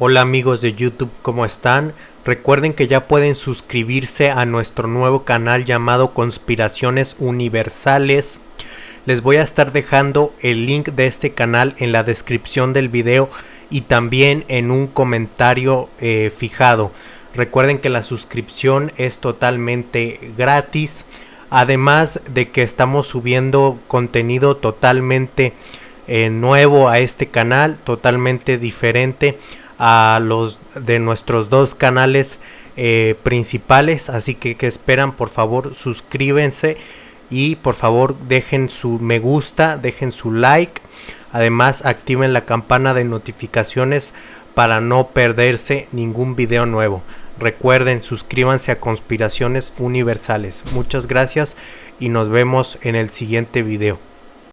Hola amigos de YouTube, ¿cómo están? Recuerden que ya pueden suscribirse a nuestro nuevo canal llamado Conspiraciones Universales. Les voy a estar dejando el link de este canal en la descripción del video y también en un comentario eh, fijado. Recuerden que la suscripción es totalmente gratis. Además de que estamos subiendo contenido totalmente eh, nuevo a este canal, totalmente diferente a los de nuestros dos canales eh, principales. Así que que esperan, por favor, suscríbanse y por favor dejen su me gusta, dejen su like. Además activen la campana de notificaciones para no perderse ningún video nuevo. Recuerden, suscríbanse a Conspiraciones Universales. Muchas gracias y nos vemos en el siguiente video.